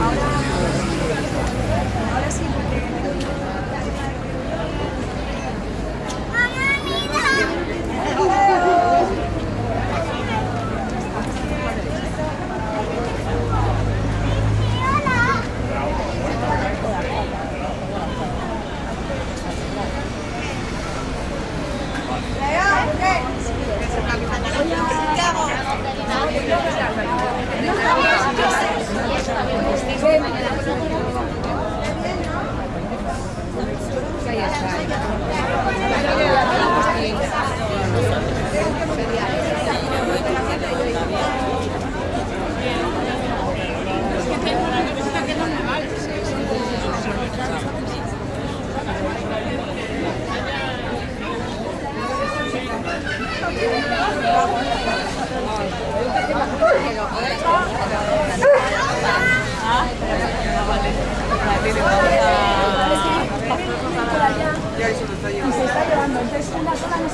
Ahora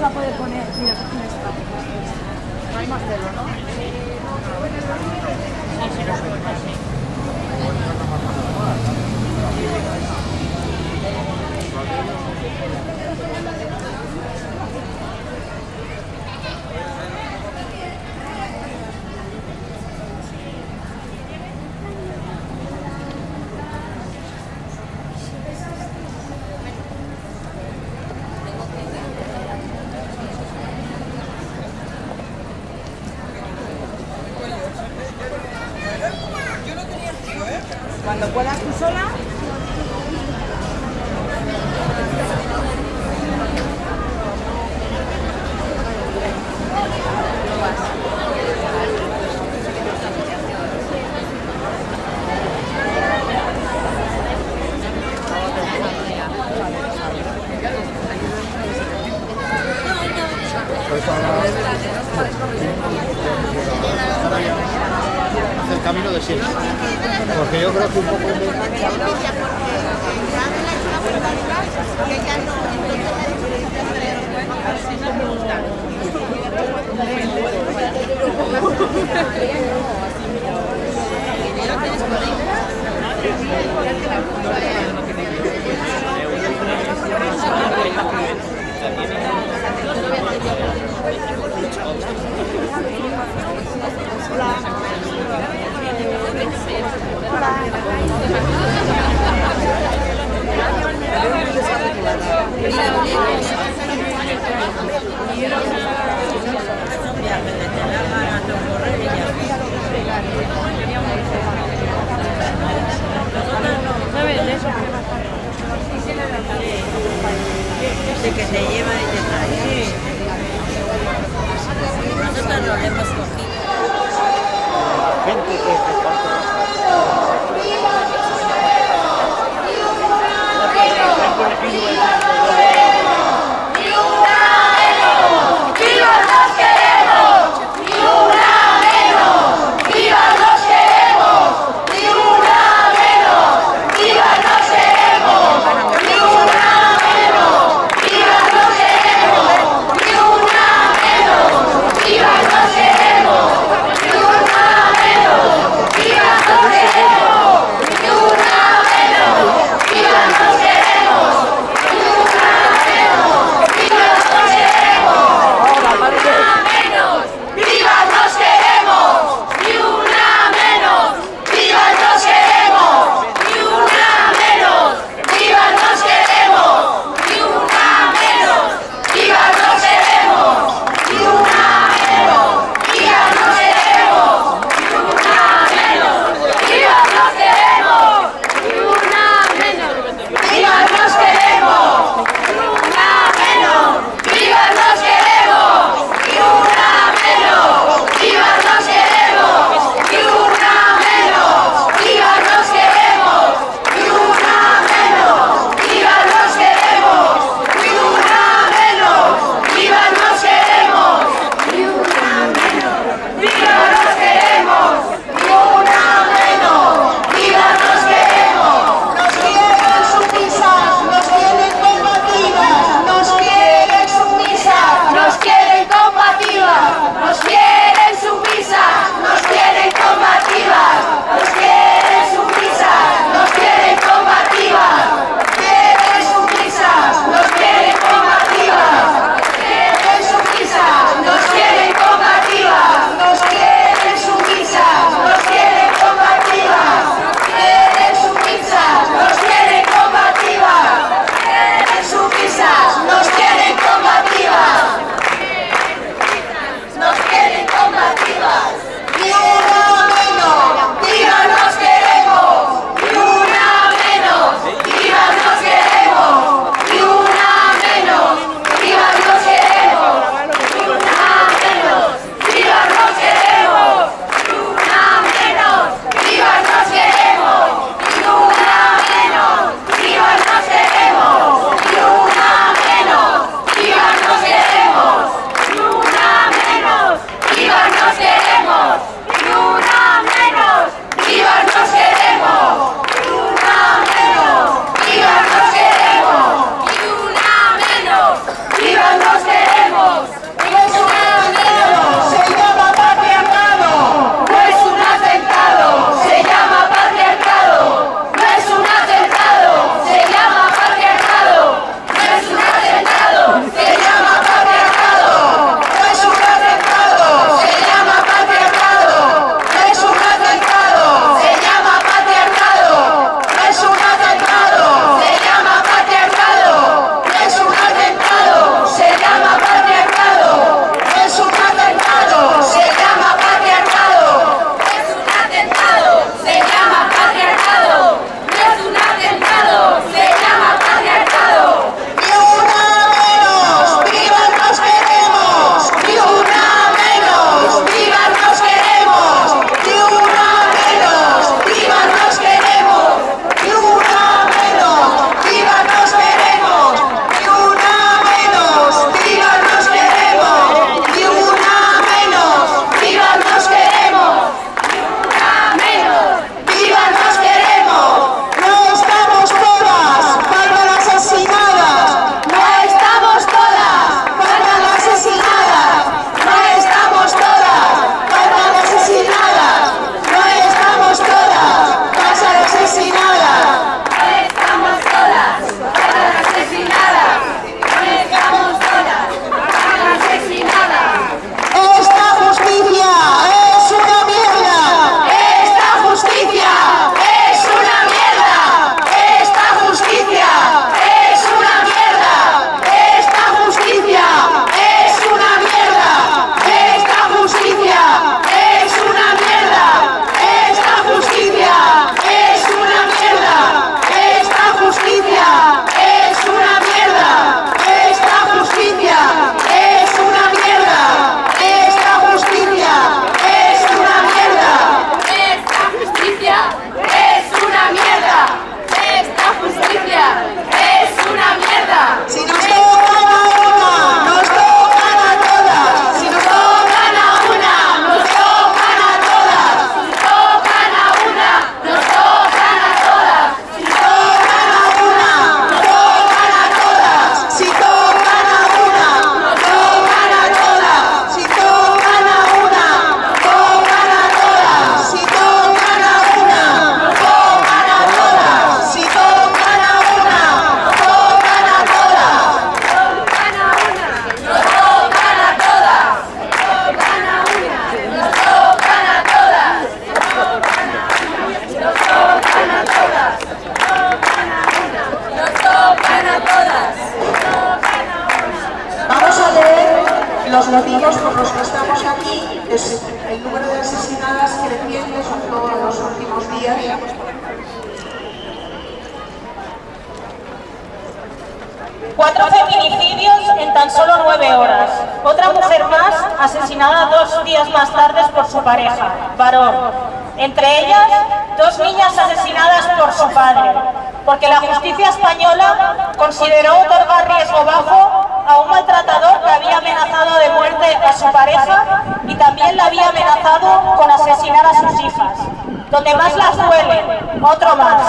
se va a poder poner. Mira, aquí está. No hay más celo, ¿no? Cuando que te lleva y te trae. Nosotros lo hemos cogido. Cuatro feminicidios en tan solo nueve horas. Otra mujer más asesinada dos días más tarde por su pareja, varón. Entre ellas, dos niñas asesinadas por su padre, porque la justicia española consideró otorgar riesgo bajo a un maltratador que había amenazado de muerte a su pareja y también la había amenazado con asesinar a sus hijas. Donde más las duele, otro más.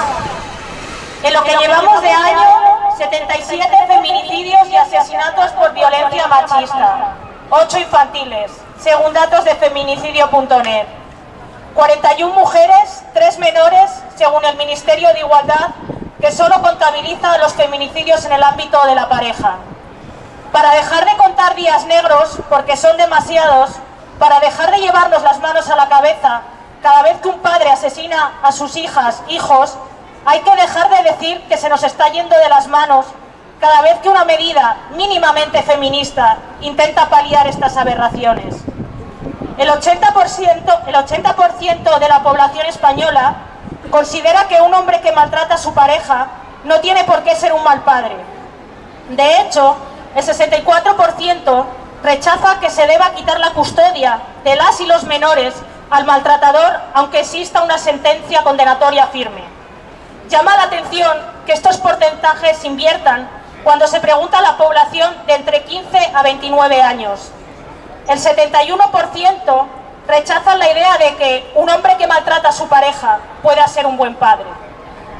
En lo que llevamos de año, 77 feminicidios y asesinatos por violencia machista, 8 infantiles, según datos de feminicidio.net. 41 mujeres, 3 menores, según el Ministerio de Igualdad, que solo contabiliza los feminicidios en el ámbito de la pareja. Para dejar de contar días negros, porque son demasiados, para dejar de llevarnos las manos a la cabeza cada vez que un padre asesina a sus hijas, hijos, hay que dejar de decir que se nos está yendo de las manos cada vez que una medida mínimamente feminista intenta paliar estas aberraciones. El 80%, el 80 de la población española considera que un hombre que maltrata a su pareja no tiene por qué ser un mal padre. De hecho, el 64% rechaza que se deba quitar la custodia de las y los menores al maltratador aunque exista una sentencia condenatoria firme. Llama la atención que estos porcentajes inviertan cuando se pregunta a la población de entre 15 a 29 años. El 71% rechazan la idea de que un hombre que maltrata a su pareja pueda ser un buen padre.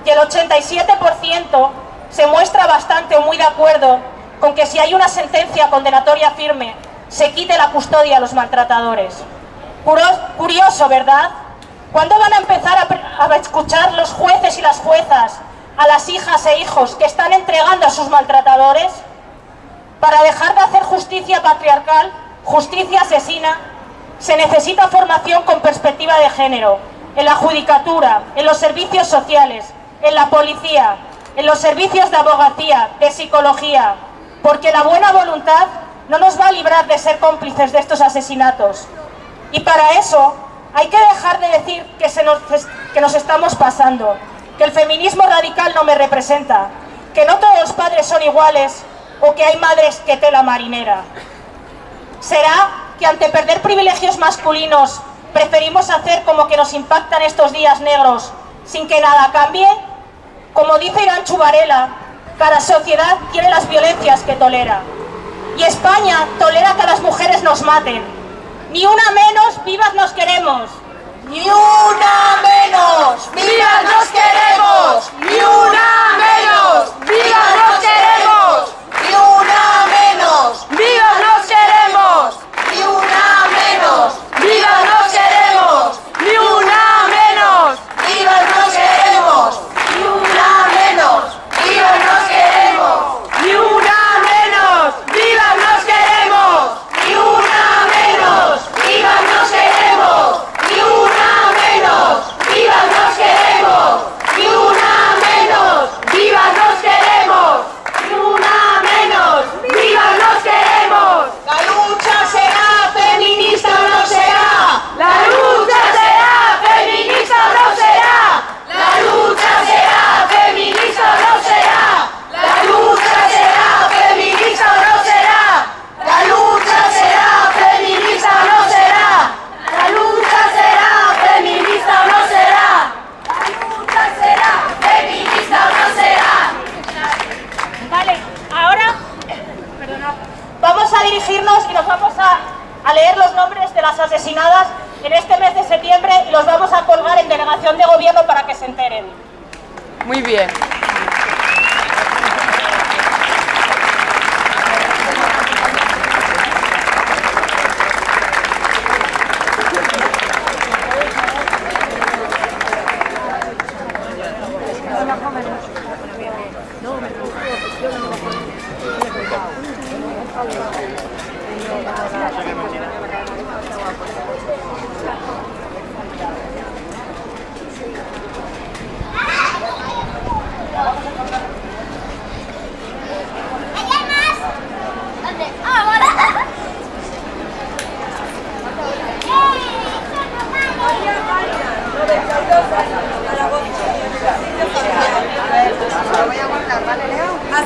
Y el 87% se muestra bastante o muy de acuerdo con que si hay una sentencia condenatoria firme, se quite la custodia a los maltratadores. Curioso, ¿verdad? ¿Cuándo van a empezar a, escuchar los jueces y las juezas a las hijas e hijos que están entregando a sus maltratadores? Para dejar de hacer justicia patriarcal, justicia asesina, se necesita formación con perspectiva de género, en la judicatura, en los servicios sociales, en la policía, en los servicios de abogacía, de psicología, porque la buena voluntad no nos va a librar de ser cómplices de estos asesinatos. Y para eso hay que dejar de decir que, se nos, que nos estamos pasando, que el feminismo radical no me representa, que no todos los padres son iguales o que hay madres que tela marinera. ¿Será que ante perder privilegios masculinos preferimos hacer como que nos impactan estos días negros sin que nada cambie? Como dice Irán Chubarela, cada sociedad tiene las violencias que tolera. Y España tolera que las mujeres nos maten. Ni una menos, vivas nos queremos. Ni una menos, vivas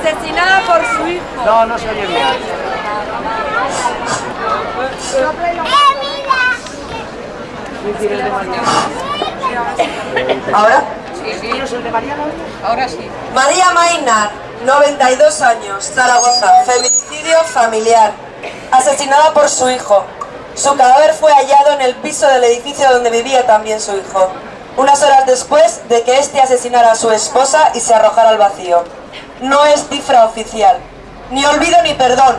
Asesinada por su hijo. No, no se oye bien. ¿Ahora? ¿Tienes el de Mariana? Ahora sí. María Mainar, 92 años, Zaragoza, feminicidio familiar, asesinada por su hijo. Su cadáver fue hallado en el piso del edificio donde vivía también su hijo, unas horas después de que éste asesinara a su esposa y se arrojara al vacío. No es cifra oficial, ni olvido ni perdón.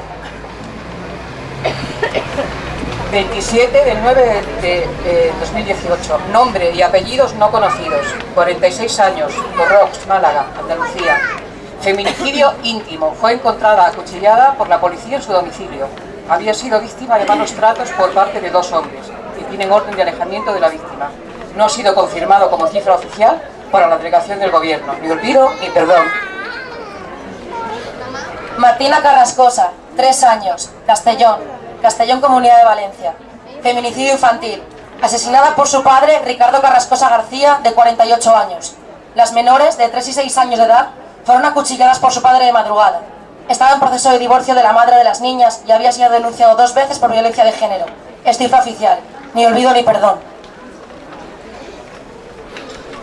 27 del 9 de, de- de 2018. Nombre y apellidos no conocidos. 46 años. Borrox, Málaga, Andalucía. Feminicidio íntimo. Fue encontrada acuchillada por la policía en su domicilio. Había sido víctima de malos tratos por parte de dos hombres que tienen orden de alejamiento de la víctima. No ha sido confirmado como cifra oficial para la delegación del gobierno. Ni olvido ni perdón. Martina Carrascosa, 3 años, Castellón, Castellón Comunidad de Valencia. Feminicidio infantil. Asesinada por su padre, Ricardo Carrascosa García, de 48 años. Las menores, de 3 y 6 años de edad, fueron acuchilladas por su padre de madrugada. Estaba en proceso de divorcio de la madre de las niñas y había sido denunciado dos veces por violencia de género. Es oficial. Ni olvido ni perdón.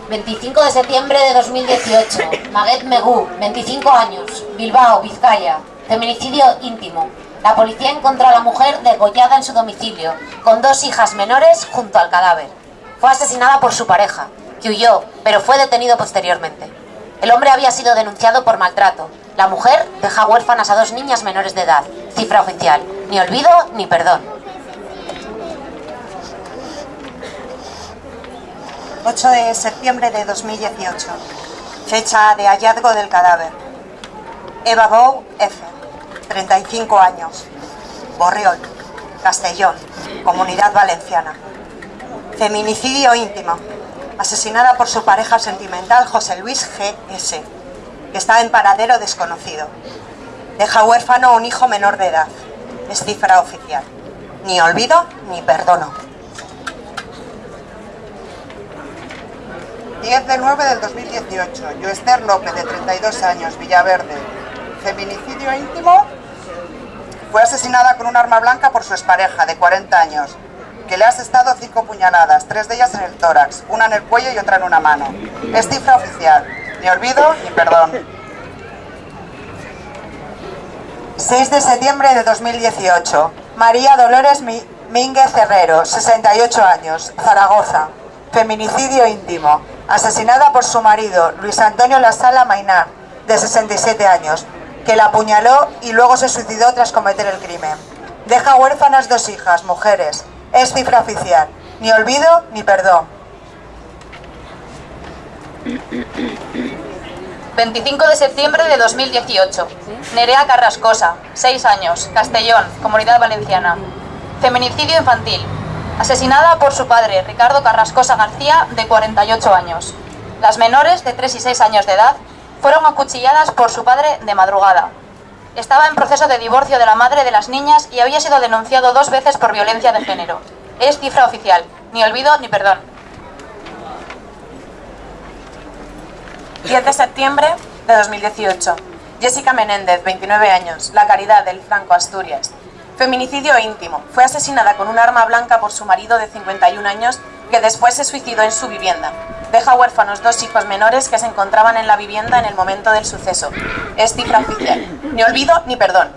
25 de septiembre de 2018. Maguet Megú, 25 años, Bilbao, Vizcaya. Feminicidio íntimo. La policía encontró a la mujer degollada en su domicilio, con dos hijas menores junto al cadáver. Fue asesinada por su pareja, que huyó, pero fue detenido posteriormente. El hombre había sido denunciado por maltrato. La mujer deja huérfanas a dos niñas menores de edad. Cifra oficial. Ni olvido ni perdón. 8 de septiembre de 2018. Fecha de hallazgo del cadáver. Eva Bou F. 35 años. Borriol, Castellón, Comunidad Valenciana. Feminicidio íntimo. Asesinada por su pareja sentimental José Luis G.S., que está en paradero desconocido. Deja huérfano a un hijo menor de edad. Es cifra oficial. Ni olvido ni perdono. 10 de 9 del 2018. Yoester López, de 32 años, Villaverde. Feminicidio íntimo. Fue asesinada con un arma blanca por su expareja, de 40 años, que le ha asestado cinco puñaladas, tres de ellas en el tórax, una en el cuello y otra en una mano. Es cifra oficial. Ni olvido ni perdón. 6 de septiembre de 2018. María Dolores Mínguez Herrero, 68 años, Zaragoza. Feminicidio íntimo. Asesinada por su marido, Luis Antonio Lasala Mainar, de 67 años, que la apuñaló y luego se suicidó tras cometer el crimen. Deja huérfanas dos hijas, mujeres. Es cifra oficial. Ni olvido ni perdón. 25 de septiembre de 2018. Nerea Carrascosa, 6 años, Castellón, Comunidad Valenciana. Feminicidio infantil. Asesinada por su padre, Ricardo Carrascosa García, de 48 años. Las menores, de 3 y 6 años de edad, fueron acuchilladas por su padre de madrugada. Estaba en proceso de divorcio de la madre de las niñas y había sido denunciado dos veces por violencia de género. Es cifra oficial. Ni olvido ni perdón. 10 de septiembre de 2018. Jessica Menéndez, 29 años, La Caridad del Franco, Asturias. Feminicidio íntimo. Fue asesinada con un arma blanca por su marido de 51 años que después se suicidó en su vivienda. Deja huérfanos dos hijos menores que se encontraban en la vivienda en el momento del suceso. Es cifra oficial. Ni olvido ni perdón.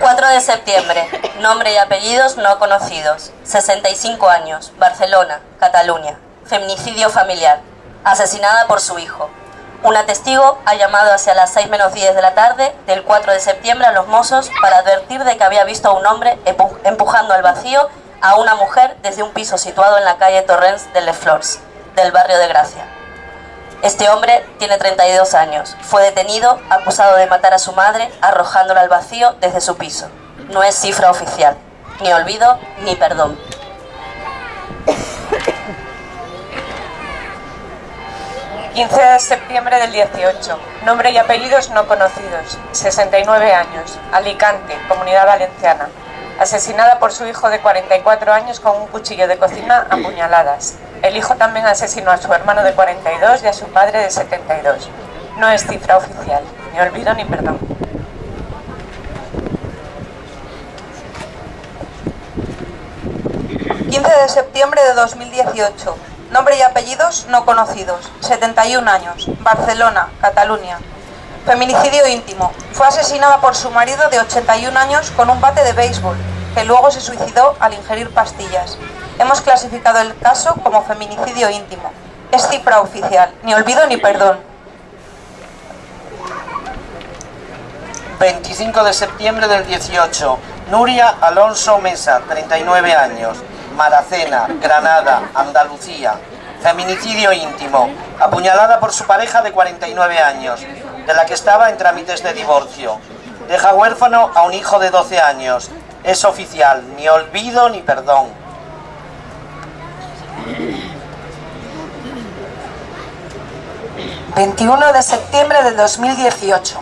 4 de septiembre. Nombre y apellidos no conocidos. 65 años. Barcelona, Cataluña. Feminicidio familiar. Asesinada por su hijo. Una testigo ha llamado hacia las 6 menos 10 de la tarde del 4 de septiembre a los mozos para advertir de que había visto a un hombre empu- empujando al vacío a una mujer desde un piso situado en la calle Torrens de Les Flors, del barrio de Gracia. Este hombre tiene 32 años. Fue detenido acusado de matar a su madre arrojándola al vacío desde su piso. No es cifra oficial. Ni olvido ni perdón. 15 de septiembre del 18. Nombre y apellidos no conocidos. 69 años. Alicante, Comunidad Valenciana. Asesinada por su hijo de 44 años con un cuchillo de cocina a puñaladas. El hijo también asesinó a su hermano de 42 y a su padre de 72. No es cifra oficial, ni olvido ni perdón. de septiembre de 2018. Nombre y apellidos no conocidos. 71 años. Barcelona, Cataluña. Feminicidio íntimo. Fue asesinada por su marido de 81 años con un bate de béisbol, que luego se suicidó al ingerir pastillas. Hemos clasificado el caso como feminicidio íntimo. Es cifra oficial. Ni olvido ni perdón. 25 de septiembre del 18. Nuria Alonso Mesa, 39 años. Maracena, Granada, Andalucía. Feminicidio íntimo. Apuñalada por su pareja de 49 años, de la que estaba en trámites de divorcio. Deja huérfano a un hijo de 12 años. Es oficial, ni olvido ni perdón. ...21 de septiembre de 2018...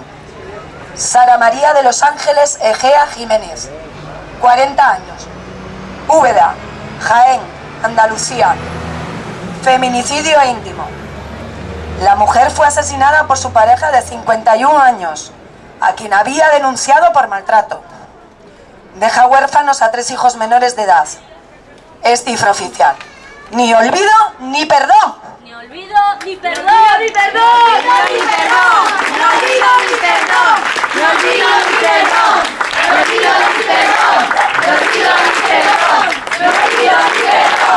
...Sara María de Los Ángeles Egea Jiménez... ...40 años... Úbeda, Jaén, Andalucía. Feminicidio íntimo. La mujer fue asesinada por su pareja de 51 años, a quien había denunciado por maltrato. Deja huérfanos a tres hijos menores de edad. Es cifra oficial. Ni olvido ni perdón. Ni olvido ni perdón. Ni perdón. Ni perdón. Ni olvido ni perdón. Ni olvido ni perdón. Ni olvido ni perdón. Ni olvido ni perdón. Ni olvido.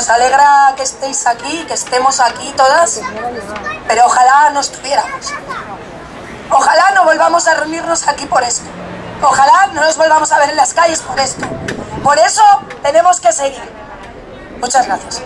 Nos alegra que estéis aquí, que estemos aquí todas, pero ojalá no estuviéramos. Ojalá no volvamos a reunirnos aquí por esto. Ojalá no nos volvamos a ver en las calles por esto. Por eso tenemos que seguir. Muchas gracias.